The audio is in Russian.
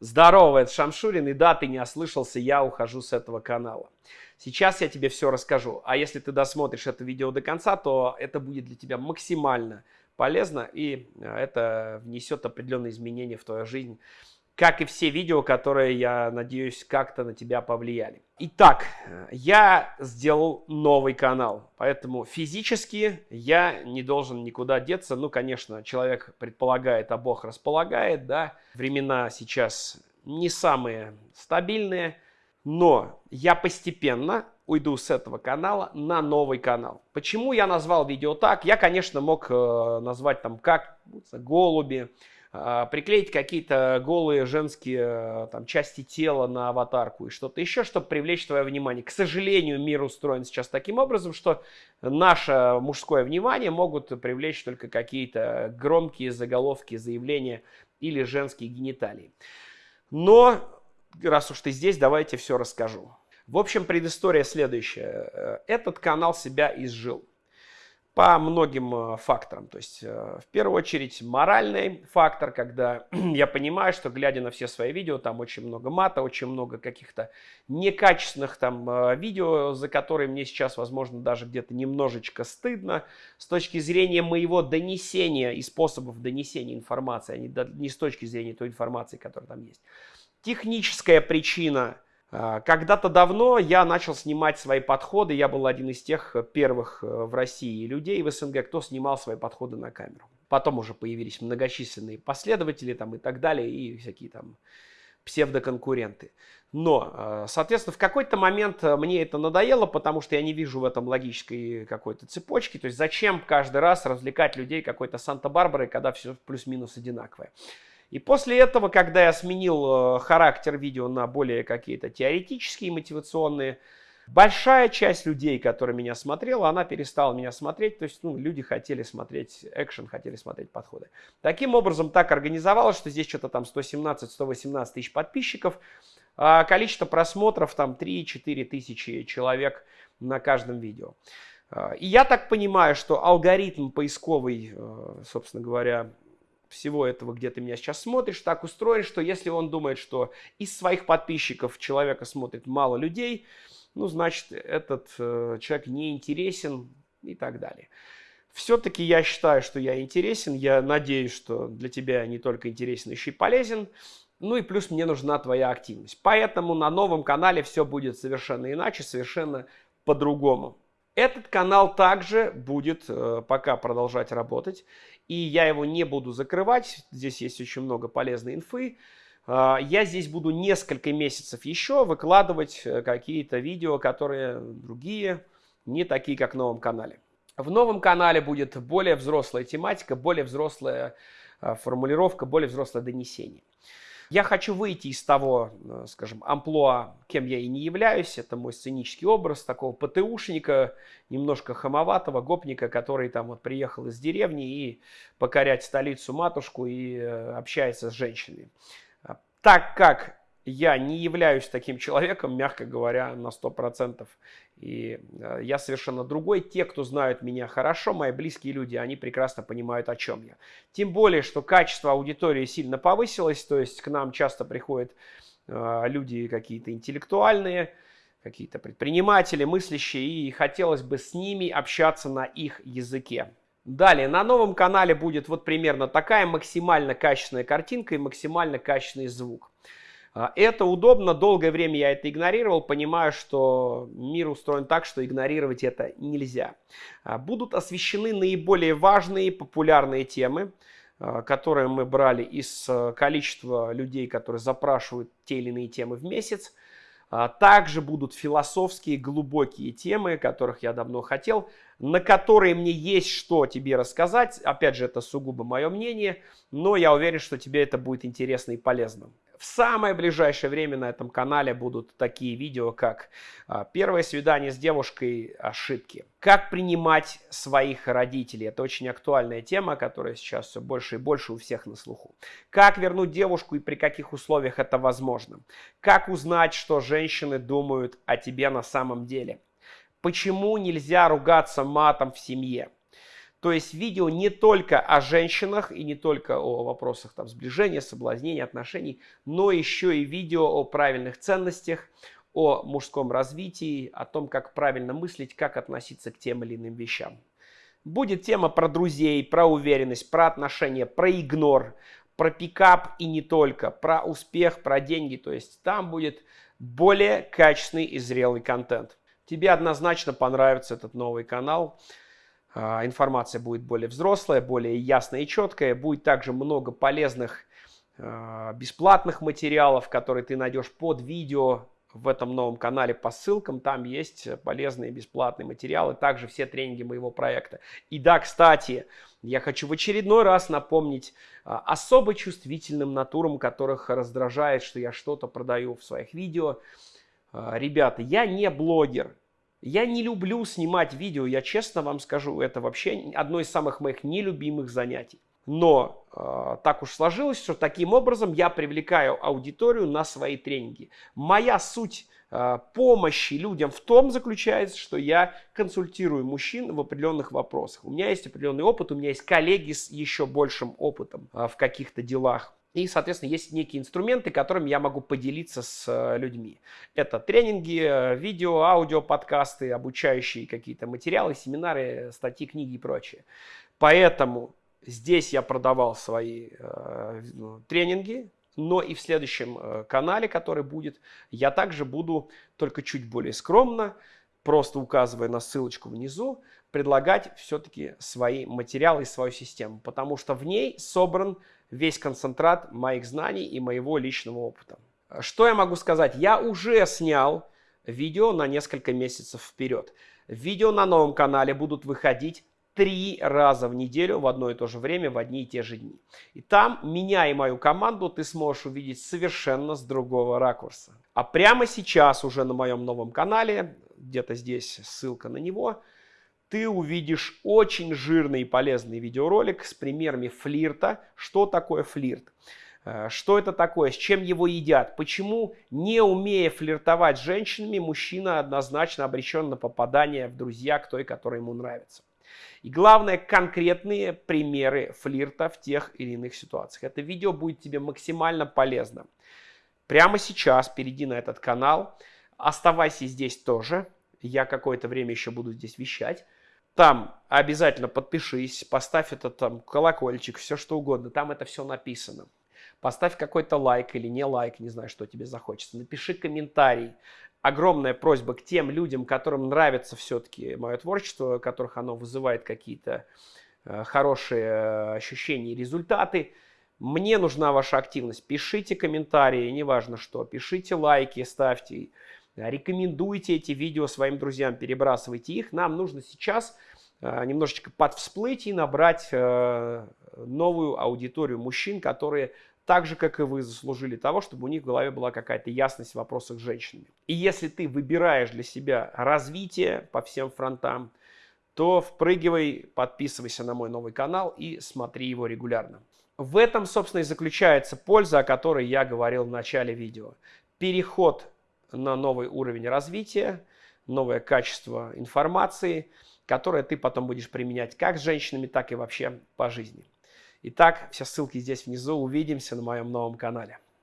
Здорово, это Шамшурин, и да, ты не ослышался, я ухожу с этого канала. Сейчас я тебе все расскажу, а если ты досмотришь это видео до конца, то это будет для тебя максимально полезно, и э, это внесет определенные изменения в твою жизнь как и все видео, которые, я надеюсь, как-то на тебя повлияли. Итак, я сделал новый канал, поэтому физически я не должен никуда деться. Ну, конечно, человек предполагает, а Бог располагает, да. Времена сейчас не самые стабильные, но я постепенно уйду с этого канала на новый канал. Почему я назвал видео так? Я, конечно, мог э, назвать там как голуби, приклеить какие-то голые женские э, там, части тела на аватарку и что-то еще, чтобы привлечь твое внимание. К сожалению, мир устроен сейчас таким образом, что наше мужское внимание могут привлечь только какие-то громкие заголовки, заявления или женские гениталии. Но, раз уж ты здесь, давайте все расскажу. В общем, предыстория следующая. Э, этот канал себя изжил по многим э, факторам. То есть, э, в первую очередь, моральный фактор, когда я понимаю, что, глядя на все свои видео, там очень много мата, очень много каких-то некачественных там э, видео, за которые мне сейчас, возможно, даже где-то немножечко стыдно с точки зрения моего донесения и способов донесения информации, а не, не с точки зрения той информации, которая там есть. Техническая причина – когда-то давно я начал снимать свои подходы. Я был один из тех первых э, в России людей в СНГ, кто снимал свои подходы на камеру. Потом уже появились многочисленные последователи там и так далее, и всякие там псевдоконкуренты. Но, э, соответственно, в какой-то момент э, мне это надоело, потому что я не вижу в этом логической какой-то цепочки. То есть зачем каждый раз развлекать людей какой-то Санта-Барбарой, когда все плюс-минус одинаковое. И после этого, когда я сменил э, характер видео на более какие-то теоретические, мотивационные, большая часть людей, которые меня смотрела, она перестала меня смотреть. То есть ну, люди хотели смотреть экшен, хотели смотреть подходы. Таким образом, так организовалось, что здесь что-то там 117-118 тысяч подписчиков, а количество просмотров там 3-4 тысячи человек на каждом видео. А, и я так понимаю, что алгоритм поисковый, э, собственно говоря, всего этого, где ты меня сейчас смотришь, так устроен, что если он думает, что из своих подписчиков человека смотрит мало людей, ну, значит, этот э, человек не интересен и так далее. Все-таки я считаю, что я интересен. Я надеюсь, что для тебя не только интересен, еще и полезен. Ну и плюс мне нужна твоя активность. Поэтому на новом канале все будет совершенно иначе, совершенно по-другому. Этот канал также будет э, пока продолжать работать и я его не буду закрывать. Здесь есть очень много полезной инфы. А, я здесь буду несколько месяцев еще выкладывать э, какие-то видео, которые другие, не такие, как в новом канале. В новом канале будет более взрослая тематика, более взрослая а, формулировка, более взрослое донесение. Я хочу выйти из того, э, скажем, амплуа, кем я и не являюсь. Это мой сценический образ такого ПТУшника, немножко хамоватого гопника, который там вот приехал из деревни и покорять столицу матушку и э, общается с женщинами. Так как я не являюсь таким человеком, мягко говоря, на 100%. И э, я совершенно другой. Те, кто знают меня хорошо, мои близкие люди, они прекрасно понимают, о чем я. Тем более, что качество аудитории сильно повысилось, то есть к нам часто приходят э, люди какие-то интеллектуальные, какие-то предприниматели, мыслящие, и хотелось бы с ними общаться на их языке. Далее, на новом канале будет вот примерно такая максимально качественная картинка и максимально качественный звук. А, это удобно, долгое время я это игнорировал, понимая, что мир устроен так, что игнорировать это нельзя. А, будут освещены наиболее важные популярные темы, а, которые мы брали из количества людей, которые запрашивают те или иные темы в месяц. Также будут философские глубокие темы, которых я давно хотел, на которые мне есть что тебе рассказать. Опять же, это сугубо мое мнение, но я уверен, что тебе это будет интересно и полезно. В самое ближайшее время на этом канале будут такие видео, как а, первое свидание с девушкой, ошибки. Как принимать своих родителей. Это очень актуальная тема, которая сейчас все больше и больше у всех на слуху. Как вернуть девушку и при каких условиях это возможно. Как узнать, что женщины думают о тебе на самом деле. Почему нельзя ругаться матом в семье. То есть видео не только о женщинах и не только о вопросах там, сближения, соблазнения, отношений, но еще и видео о правильных ценностях, о мужском развитии, о том, как правильно мыслить, как относиться к тем или иным вещам. Будет тема про друзей, про уверенность, про отношения, про игнор, про пикап и не только, про успех, про деньги. То есть там будет более качественный и зрелый контент. Тебе однозначно понравится этот новый канал. А, информация будет более взрослая, более ясная и четкая. Будет также много полезных а, бесплатных материалов, которые ты найдешь под видео в этом новом канале по ссылкам. Там есть полезные бесплатные материалы, также все тренинги моего проекта. И да, кстати, я хочу в очередной раз напомнить а, особо чувствительным натурам, которых раздражает, что я что-то продаю в своих видео. Ребята, я не блогер. Я не люблю снимать видео, я честно вам скажу, это вообще одно из самых моих нелюбимых занятий. Но э, так уж сложилось, что таким образом я привлекаю аудиторию на свои тренинги. Моя суть э, помощи людям в том заключается, что я консультирую мужчин в определенных вопросах. У меня есть определенный опыт, у меня есть коллеги с еще большим опытом э, в каких-то делах. И, соответственно, есть некие инструменты, которыми я могу поделиться с людьми. Это тренинги, видео, аудио, подкасты, обучающие какие-то материалы, семинары, статьи, книги и прочее. Поэтому Здесь я продавал свои э, ну, тренинги, но и в следующем э, канале, который будет, я также буду только чуть более скромно, просто указывая на ссылочку внизу, предлагать все-таки свои материалы и свою систему, потому что в ней собран весь концентрат моих знаний и моего личного опыта. Что я могу сказать? Я уже снял видео на несколько месяцев вперед. Видео на новом канале будут выходить три раза в неделю в одно и то же время, в одни и те же дни. И там меня и мою команду ты сможешь увидеть совершенно с другого ракурса. А прямо сейчас уже на моем новом канале, где-то здесь ссылка на него, ты увидишь очень жирный и полезный видеоролик с примерами флирта. Что такое флирт? Э, что это такое? С чем его едят? Почему, не умея флиртовать с женщинами, мужчина однозначно обречен на попадание в друзья к той, которая ему нравится? И главное, конкретные примеры флирта в тех или иных ситуациях. Это видео будет тебе максимально полезно. Прямо сейчас перейди на этот канал. Оставайся здесь тоже. Я какое-то время еще буду здесь вещать. Там обязательно подпишись, поставь этот там колокольчик, все что угодно. Там это все написано. Поставь какой-то лайк или не лайк, не знаю, что тебе захочется. Напиши комментарий огромная просьба к тем людям, которым нравится все-таки мое творчество, которых оно вызывает какие-то э, хорошие э, ощущения и результаты. Мне нужна ваша активность. Пишите комментарии, неважно что. Пишите лайки, ставьте. Рекомендуйте эти видео своим друзьям, перебрасывайте их. Нам нужно сейчас э, немножечко подвсплыть и набрать новую аудиторию мужчин, которые так же, как и вы, заслужили того, чтобы у них в голове была какая-то ясность в вопросах с женщинами. И если ты выбираешь для себя развитие по всем фронтам, то впрыгивай, подписывайся на мой новый канал и смотри его регулярно. В этом, собственно, и заключается польза, о которой я говорил в начале видео. Переход на новый уровень развития, новое качество информации, которое ты потом будешь применять как с женщинами, так и вообще по жизни. Итак, все ссылки здесь внизу. Увидимся на моем новом канале.